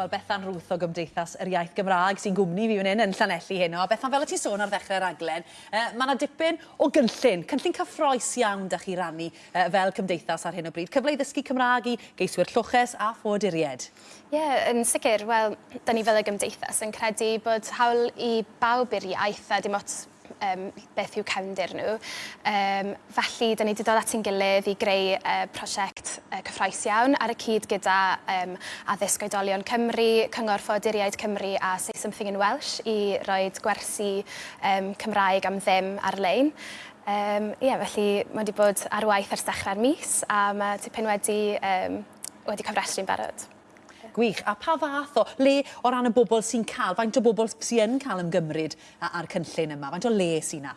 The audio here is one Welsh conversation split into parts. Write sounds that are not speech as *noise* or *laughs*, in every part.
wel Bethan Rwth o Gymdeithas yr Iaith Gymraeg sy'n gwmni fi fan hyn yn Llanelli heno. Bethan, fel y ti'n sôn ar ddechrau'r aglen, uh, mae yna dipyn o gynllun, cynllun cyffroes iawn da chi rannu uh, fel Cymdeithas ar hyn o bryd. Cyfle i ddysgu Cymraeg i geiswyr lloches a phoduried. Ie, yeah, yn sicr, wel, da ni fel y Gymdeithas yn credu bod hawl i bawb i'r iaith a dim ots um, beth yw cefndir nhw. Um, felly, da ni wedi dod at ein gilydd i greu uh, prosiect e, uh, cyffroes iawn ar y cyd gyda um, addysg oedolion Cymru, Cyngor Ffoduriaid Cymru a Say Something in Welsh i roi gwersi um, Cymraeg am ddim ar-lein. Um, ie, yeah, felly mae wedi bod ar waith ers dechrau'r mis a mae tipyn wedi, um, wedi cyfrestru'n barod gwych. A pa fath o le o ran y bobl sy'n cael, faint o bobl sy'n cael ymgymryd a'r cynllun yma? Faint o le sy'n na?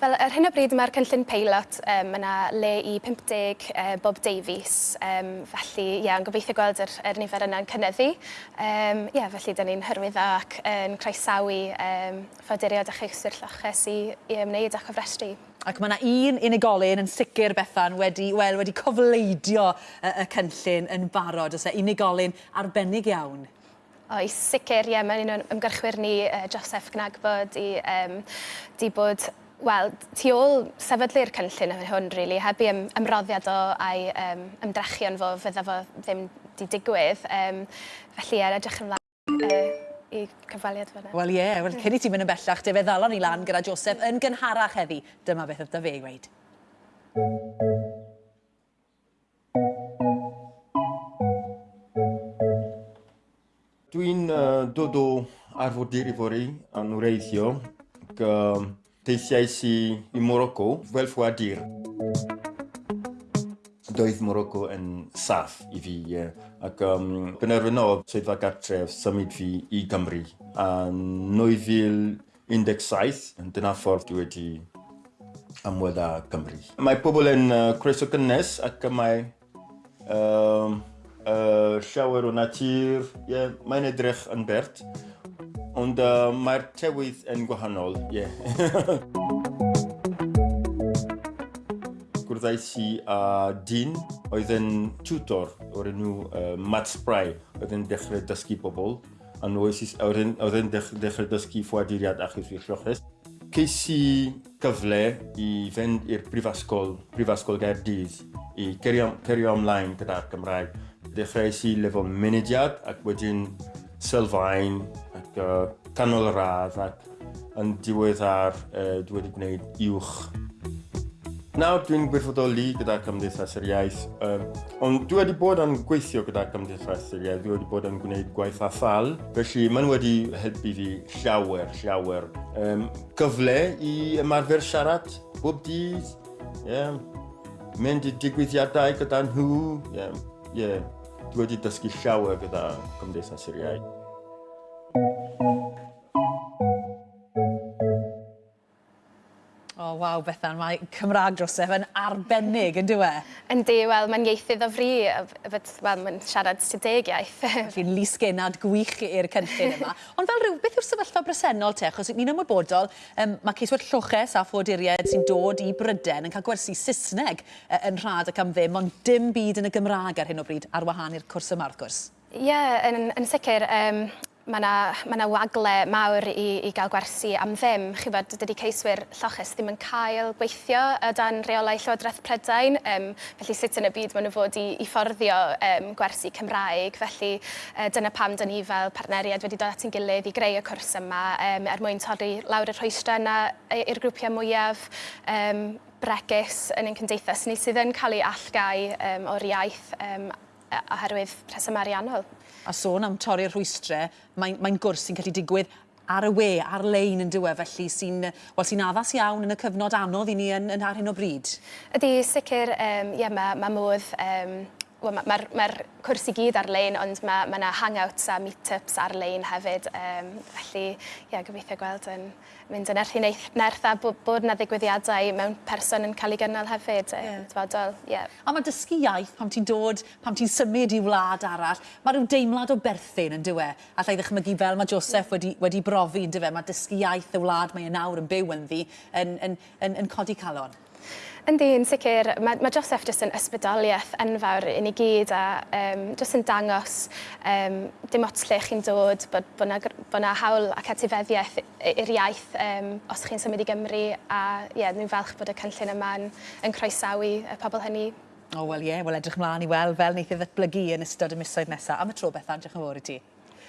Fel, ar hyn o bryd mae'r cynllun peilot, um, yna le i 50 uh, e, Bob Davies. Um, felly, ie, yeah, yn gobeithio gweld yr, yr nifer yna'n cynyddu. Um, ie, yeah, felly, da ni'n hyrwyddo ac yn croesawu um, foduriad a cheiswyr lloches i, i ymwneud â chyfrestru. Ac mae yna un unigolyn yn sicr Bethan wedi, wel, wedi cofleidio y, y cynllun yn barod. Oes e unigolyn arbennig iawn? Oes, sicr, ie. Mae'n un o'n ymgyrchwyr ni, uh, Joseph Gnagbod, i um, di bod Wel, tu ôl sefydlu'r cynllun yn hwn, really, heb i ym, ymroddiad o a'i um, ymdrechion fo fydda fo ddim di digwydd. Um, felly, er edrych ymlaen... Uh, i cyfaliad fyna. Wel ie, yeah, well, cyn i ti mynd yn bellach, dy fe ddalon ni lan gyda Joseph yn gynharach heddi. Dyma beth oedd fe i weid. Dwi'n uh, dod o arfodir i fori yn wreithio, teithiais i, i Morocco fel ffoadur doedd Morocco yn saff i fi. Yeah. Ac um, penderfyno swyddfa gartref symud fi i Gymru. A 2017, dyna ffordd dwi wedi ymwedd â Cymru. Mae pobl yn uh, croeso gynnes ac mae um, uh, llawer o natur. Yeah, mae'n edrych yn bert, ond uh, mae'r tewydd yn gwahanol. Yeah. *laughs* gwrddais i â dyn oedd yn tutor o'r enw uh, Matt Spry oedd yn dechrau dysgu pobl a oedd yn dechrau dysgu ffwadiriad a chysgu lloches. Ceis i cyfle i fynd i'r brifasgol, brifasgol Gaerdydd i cerio ymlaen gyda'r Gymraeg. Dechreuais i lefel mynediad ac wedyn sylfaen ac uh, canol y radd ac yn diweddar uh, dwi wedi gwneud uwch Nawr dwi'n gwirfoddoli gyda Cymdeithas yr Iaith, um, ond dwi wedi bod yn gweithio gyda Cymdeithas yr Iaith, dwi wedi bod yn gwneud gwaith athal, felly mae'n wedi helpu fi llawer, llawer. Um, gyfle i ymarfer siarad bob dydd, yeah. mynd i digwyddiadau gyda nhw, yeah. Yeah. dwi wedi dysgu llawer gyda Cymdeithas yr Iaith. Thank you. glaw Bethan, mae Cymraeg drosef yn arbennig, yn dywe? Yndi, wel, mae'n ieithydd o fri, wel, mae'n siarad sydeg iaith. Fi'n lusgenad gwych i'r cynllun yma. Ond fel rhyw, beth yw'r sefyllfa bresennol te? Chos ni'n ymwybodol, um, mae ceiswyr lloches a phodieried sy'n dod i Bryden yn cael gwersi Saesneg e, yn rhad ac am ddim, ond dim byd yn y Gymraeg ar hyn o bryd ar wahan i'r cwrs yma, wrth gwrs. Ie, yeah, yn, yn sicr. Um, mae yna, ma na wagle mawr i, i gael gwersi am ddim. Chi bod, dydy ceiswyr lloches ddim yn cael gweithio y dan reolau Llywodraeth Prydain, um, felly sut yn y byd maen nhw fod i, i fforddio um, gwersi Cymraeg. Felly uh, dyna pam dyn ni fel partneriad wedi dod at ein gilydd i greu y cwrs yma um, er mwyn torri lawr y rhoestra yna i'r grwpiau mwyaf. Um, bregus yn ein cymdeithas ni sydd yn cael ei allgau um, o'r iaith um, oherwydd rhesymau ariannol a sôn am torri'r rhwystrau, mae'n mae gwrs sy'n gallu digwydd ar y we, ar-lein yn dywe, felly sy'n well, sy addas iawn yn y cyfnod anodd i ni yn, yn ar hyn o bryd. Ydy, sicr, um, ie, yeah, mae ma modd um, Wel, mae'r ma, r, ma cwrs i gyd ar-lein, ond mae ma yna hangouts a meetups ar-lein hefyd. Um, felly, yeah gobeithio gweld yn mynd yn erthu nerth a bod, bod yna ddigwyddiadau mewn person yn cael ei gynnal hefyd. Yeah. Dyfodol, yeah. A mae dysgu iaith pam ti'n dod, pam ti'n symud i wlad arall, mae rhyw deimlad o berthyn yn dywe. Alla i ddechmygu fel mae Joseph wedi, wedi brofi yn dywe, mae dysgu iaith y wlad mae yn nawr yn byw yn ddi yn, yn, yn, yn, yn codi calon. Yndi, yn sicr. Mae, mae Joseph jyst yn ysbrydoliaeth enfawr i ni gyd a um, jyst yn dangos um, dim ots lle chi'n dod, bod, bod, na, bod na hawl ac etifeddiaeth i'r iaith um, os chi'n symud i Gymru a ie, yeah, nhw'n falch bod y cynllun yma'n yn croesawu y pobl hynny. O, oh, wel ie, yeah, wel edrych mlaen i weld fel wneith ei ddatblygu yn ystod y misoedd nesaf. Am y tro beth, edrych yn fawr i ti.